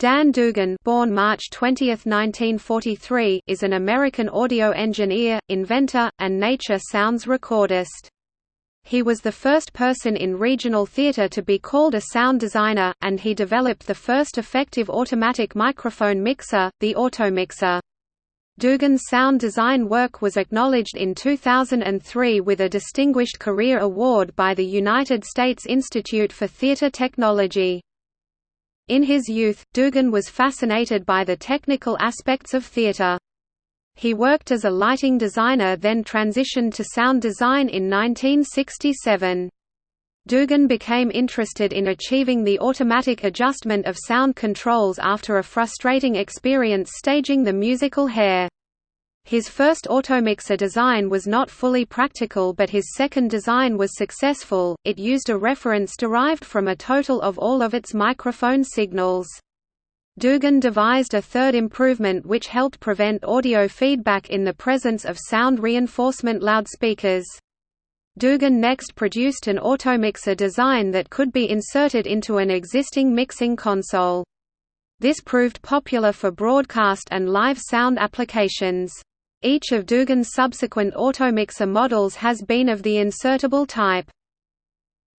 Dan Dugan born March 20, 1943, is an American audio engineer, inventor, and nature sounds recordist. He was the first person in regional theater to be called a sound designer, and he developed the first effective automatic microphone mixer, the Automixer. Dugan's sound design work was acknowledged in 2003 with a Distinguished Career Award by the United States Institute for Theater Technology. In his youth, Dugan was fascinated by the technical aspects of theatre. He worked as a lighting designer then transitioned to sound design in 1967. Dugan became interested in achieving the automatic adjustment of sound controls after a frustrating experience staging the musical Hair. His first automixer design was not fully practical but his second design was successful, it used a reference derived from a total of all of its microphone signals. Dugan devised a third improvement which helped prevent audio feedback in the presence of sound reinforcement loudspeakers. Dugan next produced an automixer design that could be inserted into an existing mixing console. This proved popular for broadcast and live sound applications. Each of Dugan's subsequent automixer models has been of the insertable type.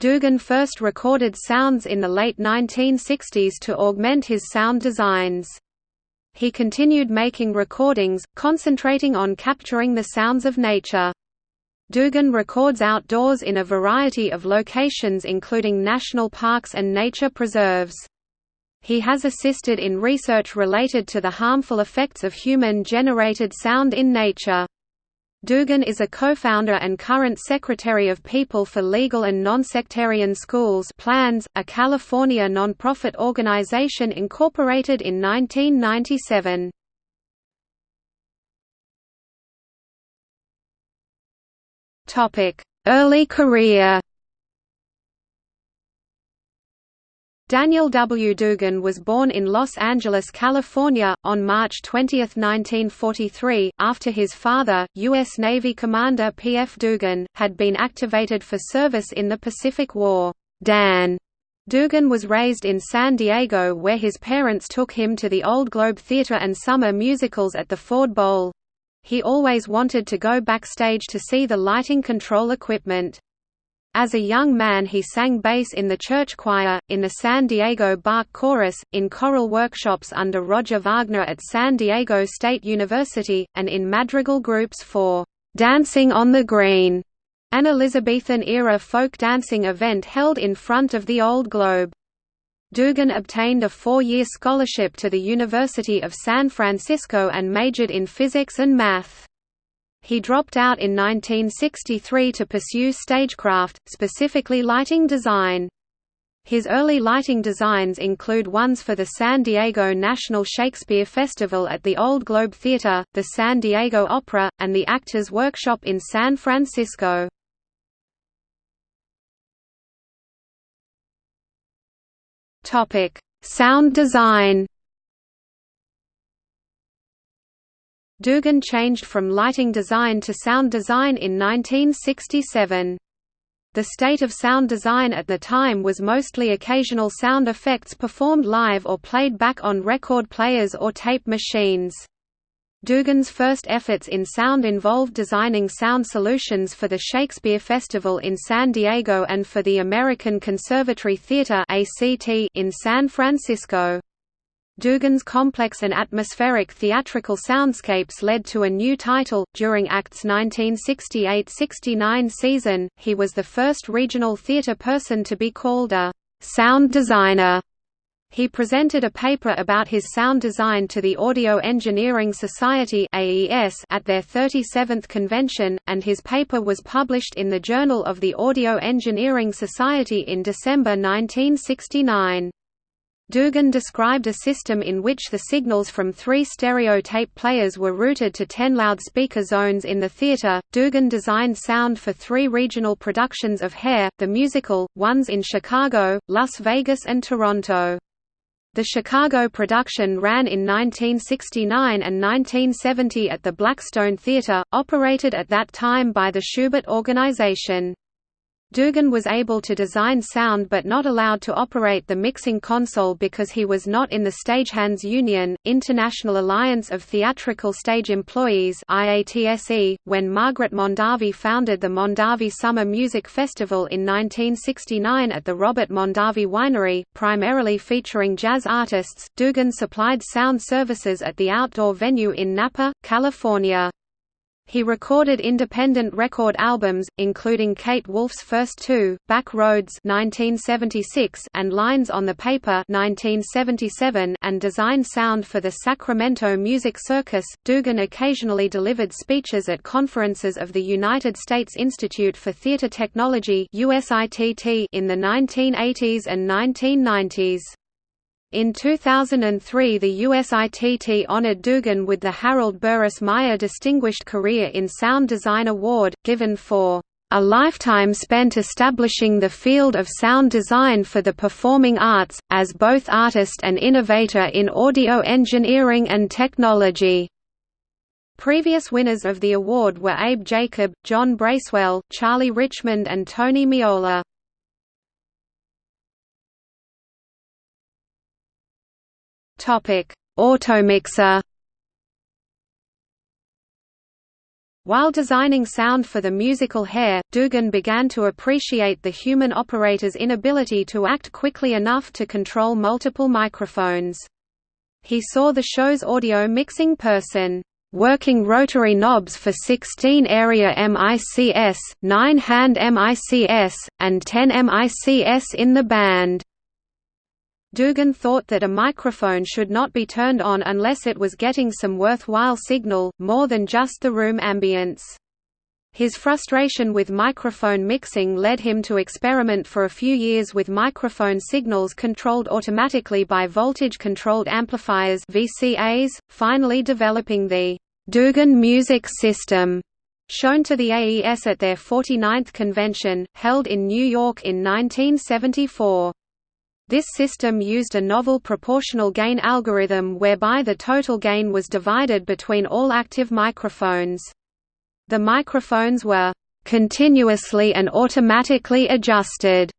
Dugan first recorded sounds in the late 1960s to augment his sound designs. He continued making recordings, concentrating on capturing the sounds of nature. Dugan records outdoors in a variety of locations including national parks and nature preserves. He has assisted in research related to the harmful effects of human-generated sound in nature. Dugan is a co-founder and current Secretary of People for Legal and Non-Sectarian Schools Plans, a California nonprofit organization incorporated in 1997. Early career Daniel W. Dugan was born in Los Angeles, California, on March 20, 1943, after his father, U.S. Navy Commander P. F. Dugan, had been activated for service in the Pacific War. Dan Dugan was raised in San Diego where his parents took him to the Old Globe Theatre and summer musicals at the Ford Bowl. He always wanted to go backstage to see the lighting control equipment. As a young man he sang bass in the church choir, in the San Diego Bach Chorus, in choral workshops under Roger Wagner at San Diego State University, and in madrigal groups for "'Dancing on the Green' an Elizabethan-era folk dancing event held in front of the Old Globe. Dugan obtained a four-year scholarship to the University of San Francisco and majored in physics and math. He dropped out in 1963 to pursue stagecraft, specifically lighting design. His early lighting designs include ones for the San Diego National Shakespeare Festival at the Old Globe Theatre, the San Diego Opera, and the Actors Workshop in San Francisco. Sound design Dugan changed from lighting design to sound design in 1967. The state of sound design at the time was mostly occasional sound effects performed live or played back on record players or tape machines. Dugan's first efforts in sound involved designing sound solutions for the Shakespeare Festival in San Diego and for the American Conservatory Theatre in San Francisco. Dugan's complex and atmospheric theatrical soundscapes led to a new title. During Act's 1968 69 season, he was the first regional theatre person to be called a sound designer. He presented a paper about his sound design to the Audio Engineering Society at their 37th convention, and his paper was published in the Journal of the Audio Engineering Society in December 1969. Dugan described a system in which the signals from three stereotape players were routed to ten loudspeaker zones in the theater. Dugan designed sound for three regional productions of Hair, the musical, ones in Chicago, Las Vegas, and Toronto. The Chicago production ran in 1969 and 1970 at the Blackstone Theatre, operated at that time by the Shubert Organization. Dugan was able to design sound but not allowed to operate the mixing console because he was not in the Stagehands Union, International Alliance of Theatrical Stage Employees. .When Margaret Mondavi founded the Mondavi Summer Music Festival in 1969 at the Robert Mondavi Winery, primarily featuring jazz artists, Dugan supplied sound services at the outdoor venue in Napa, California. He recorded independent record albums, including Kate Wolf's first two, Back Roads (1976) and Lines on the Paper (1977), and designed sound for the Sacramento Music Circus. Dugan occasionally delivered speeches at conferences of the United States Institute for Theatre Technology in the 1980s and 1990s. In 2003 the USITT honored Dugan with the Harold Burris Meyer Distinguished Career in Sound Design Award, given for a lifetime spent establishing the field of sound design for the performing arts, as both artist and innovator in audio engineering and technology. Previous winners of the award were Abe Jacob, John Bracewell, Charlie Richmond and Tony Meola. Topic: Automixer. While designing sound for the musical Hair, Dugan began to appreciate the human operator's inability to act quickly enough to control multiple microphones. He saw the show's audio mixing person working rotary knobs for 16 area MICS, 9 hand MICS, and 10 MICS in the band. Dugan thought that a microphone should not be turned on unless it was getting some worthwhile signal, more than just the room ambience. His frustration with microphone mixing led him to experiment for a few years with microphone signals controlled automatically by voltage-controlled amplifiers VCAs, finally developing the Dugan Music System, shown to the AES at their 49th convention, held in New York in 1974. This system used a novel proportional gain algorithm whereby the total gain was divided between all active microphones. The microphones were continuously and automatically adjusted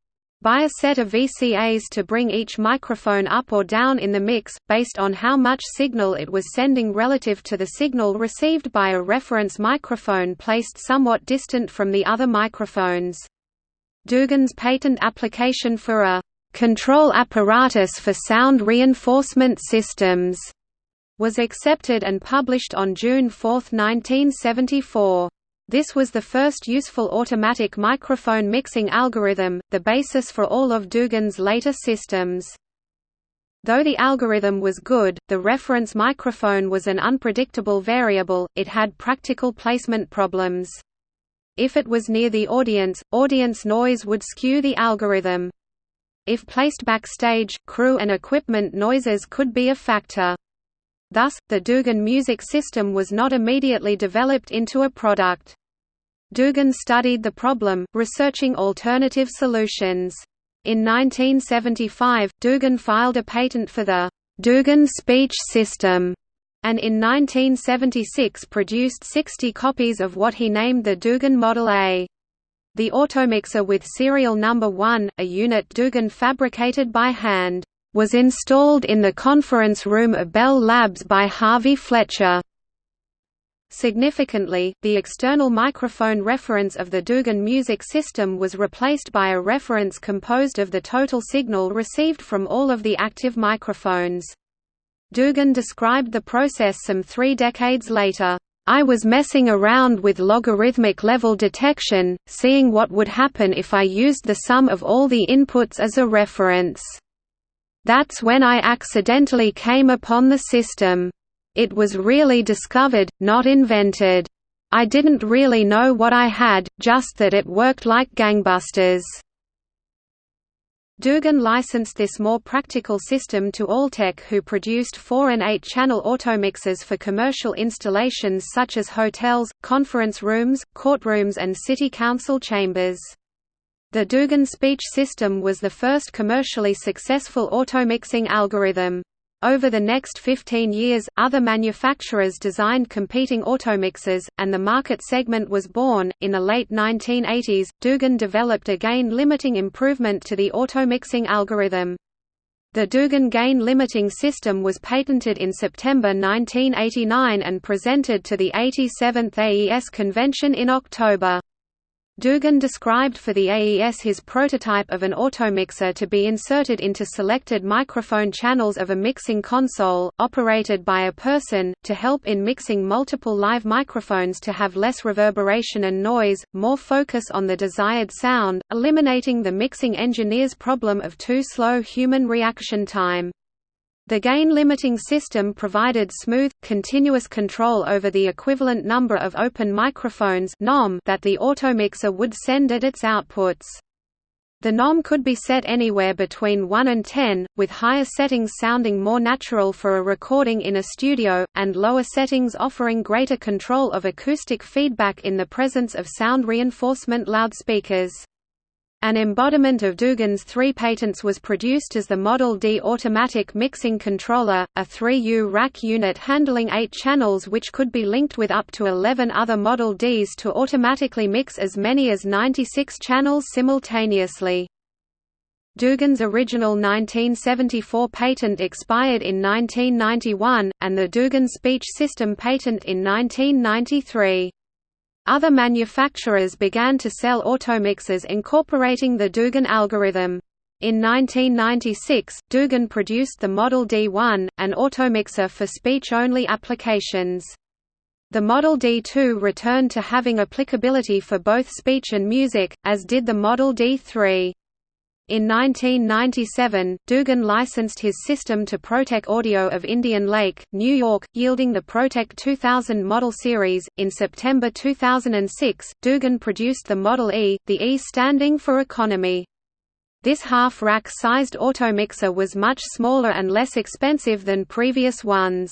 by a set of VCAs to bring each microphone up or down in the mix, based on how much signal it was sending relative to the signal received by a reference microphone placed somewhat distant from the other microphones. Dugan's patent application for a Control Apparatus for Sound Reinforcement Systems was accepted and published on June 4, 1974. This was the first useful automatic microphone mixing algorithm, the basis for all of Dugan's later systems. Though the algorithm was good, the reference microphone was an unpredictable variable, it had practical placement problems. If it was near the audience, audience noise would skew the algorithm. If placed backstage, crew and equipment noises could be a factor. Thus, the Dugan music system was not immediately developed into a product. Dugan studied the problem, researching alternative solutions. In 1975, Dugan filed a patent for the Dugan speech system, and in 1976 produced 60 copies of what he named the Dugan Model A. The automixer with serial number 1, a unit Dugan fabricated by hand, was installed in the conference room of Bell Labs by Harvey Fletcher. Significantly, the external microphone reference of the Dugan music system was replaced by a reference composed of the total signal received from all of the active microphones. Dugan described the process some three decades later. I was messing around with logarithmic level detection, seeing what would happen if I used the sum of all the inputs as a reference. That's when I accidentally came upon the system. It was really discovered, not invented. I didn't really know what I had, just that it worked like gangbusters. Dugan licensed this more practical system to Altec who produced 4 and 8-channel automixers for commercial installations such as hotels, conference rooms, courtrooms and city council chambers. The Dugan speech system was the first commercially successful automixing algorithm. Over the next 15 years, other manufacturers designed competing automixers, and the market segment was born. In the late 1980s, Dugan developed a gain limiting improvement to the automixing algorithm. The Dugan gain limiting system was patented in September 1989 and presented to the 87th AES convention in October. Dugan described for the AES his prototype of an automixer to be inserted into selected microphone channels of a mixing console, operated by a person, to help in mixing multiple live microphones to have less reverberation and noise, more focus on the desired sound, eliminating the mixing engineer's problem of too slow human reaction time. The gain-limiting system provided smooth, continuous control over the equivalent number of open microphones that the automixer would send at its outputs. The NOM could be set anywhere between 1 and 10, with higher settings sounding more natural for a recording in a studio, and lower settings offering greater control of acoustic feedback in the presence of sound reinforcement loudspeakers. An embodiment of Dugan's three patents was produced as the Model D automatic mixing controller, a 3U rack unit handling eight channels which could be linked with up to 11 other Model Ds to automatically mix as many as 96 channels simultaneously. Dugan's original 1974 patent expired in 1991, and the Dugan speech system patent in 1993. Other manufacturers began to sell automixers incorporating the Dugan algorithm. In 1996, Dugan produced the Model D1, an automixer for speech-only applications. The Model D2 returned to having applicability for both speech and music, as did the Model D3. In 1997, Dugan licensed his system to Protec Audio of Indian Lake, New York, yielding the Protec 2000 model series. In September 2006, Dugan produced the Model E, the E standing for economy. This half-rack sized automixer was much smaller and less expensive than previous ones.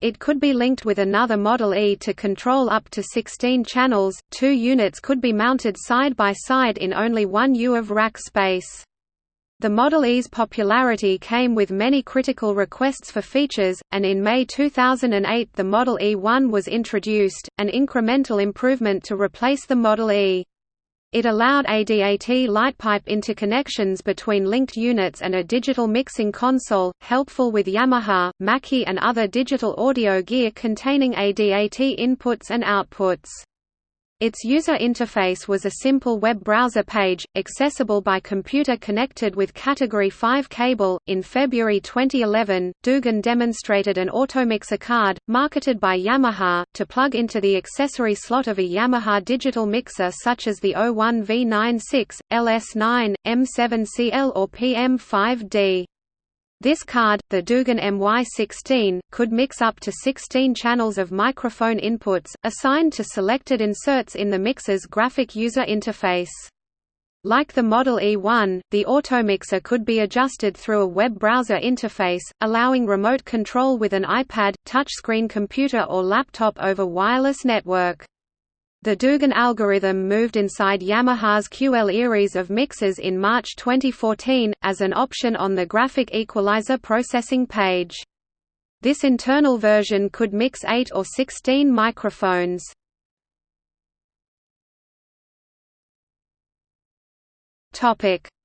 It could be linked with another Model E to control up to 16 channels. Two units could be mounted side by side in only one U of rack space. The Model E's popularity came with many critical requests for features, and in May 2008 the Model E1 was introduced, an incremental improvement to replace the Model E. It allowed ADAT lightpipe interconnections between linked units and a digital mixing console, helpful with Yamaha, Mackie and other digital audio gear containing ADAT inputs and outputs. Its user interface was a simple web browser page, accessible by computer connected with Category 5 cable. In February 2011, Dugan demonstrated an Automixer card, marketed by Yamaha, to plug into the accessory slot of a Yamaha digital mixer such as the 01V96, LS9, M7CL or PM5D. This card, the Dugan MY16, could mix up to 16 channels of microphone inputs, assigned to selected inserts in the mixer's graphic user interface. Like the Model E1, the Automixer could be adjusted through a web browser interface, allowing remote control with an iPad, touchscreen computer or laptop over wireless network. The Dugan algorithm moved inside Yamaha's QL series of mixers in March 2014, as an option on the graphic equalizer processing page. This internal version could mix 8 or 16 microphones.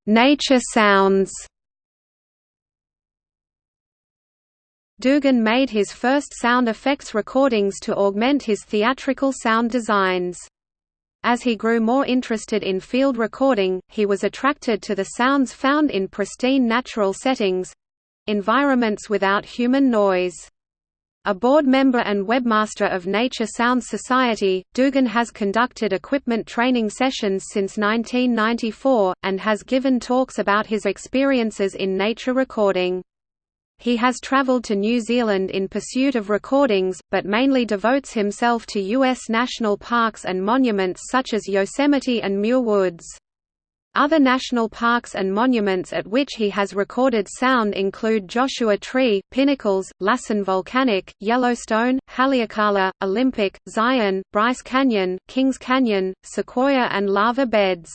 Nature sounds Dugan made his first sound effects recordings to augment his theatrical sound designs. As he grew more interested in field recording, he was attracted to the sounds found in pristine natural settings—environments without human noise. A board member and webmaster of Nature Sounds Society, Dugan has conducted equipment training sessions since 1994, and has given talks about his experiences in nature recording. He has traveled to New Zealand in pursuit of recordings, but mainly devotes himself to U.S. national parks and monuments such as Yosemite and Muir Woods. Other national parks and monuments at which he has recorded sound include Joshua Tree, Pinnacles, Lassen Volcanic, Yellowstone, Haleakala, Olympic, Zion, Bryce Canyon, Kings Canyon, Sequoia and lava beds.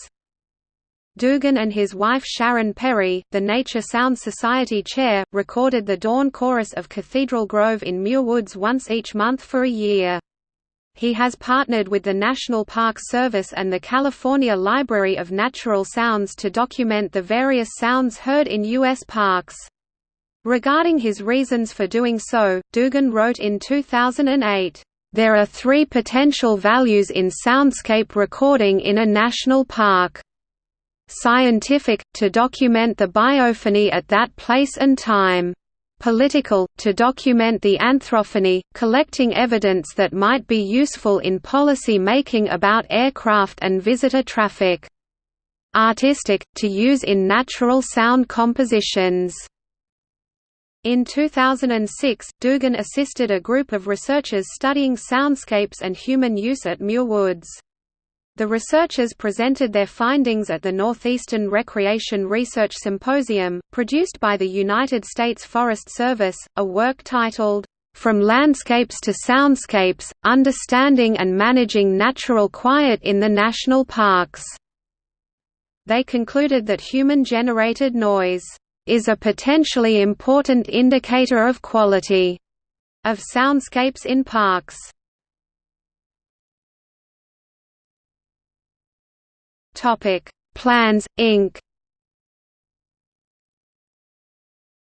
Dugan and his wife Sharon Perry, the Nature Sound Society chair, recorded the dawn chorus of Cathedral Grove in Muir Woods once each month for a year. He has partnered with the National Park Service and the California Library of Natural Sounds to document the various sounds heard in U.S. parks. Regarding his reasons for doing so, Dugan wrote in 2008, "...there are three potential values in soundscape recording in a national park. Scientific, to document the biophony at that place and time. Political, to document the anthrophony, collecting evidence that might be useful in policy making about aircraft and visitor traffic. Artistic, to use in natural sound compositions. In 2006, Dugan assisted a group of researchers studying soundscapes and human use at Muir Woods. The researchers presented their findings at the Northeastern Recreation Research Symposium, produced by the United States Forest Service, a work titled, "...from Landscapes to Soundscapes, Understanding and Managing Natural Quiet in the National Parks." They concluded that human-generated noise, "...is a potentially important indicator of quality," of soundscapes in parks. Topic: Plans Inc.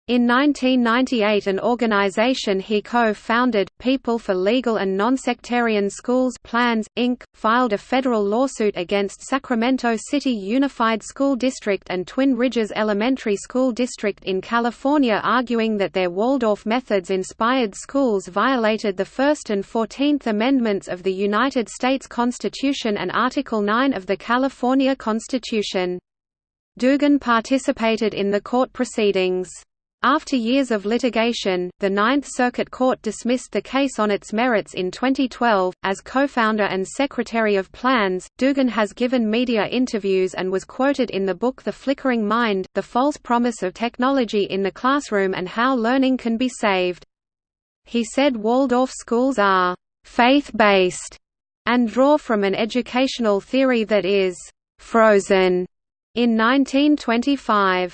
In 1998 an organization he co-founded, People for Legal and Nonsectarian Schools Plans, Inc., filed a federal lawsuit against Sacramento City Unified School District and Twin Ridges Elementary School District in California arguing that their Waldorf methods-inspired schools violated the First and Fourteenth Amendments of the United States Constitution and Article 9 of the California Constitution. Dugan participated in the court proceedings. After years of litigation, the Ninth Circuit Court dismissed the case on its merits in 2012. As co founder and secretary of Plans, Dugan has given media interviews and was quoted in the book The Flickering Mind The False Promise of Technology in the Classroom and How Learning Can Be Saved. He said Waldorf schools are faith based and draw from an educational theory that is frozen in 1925.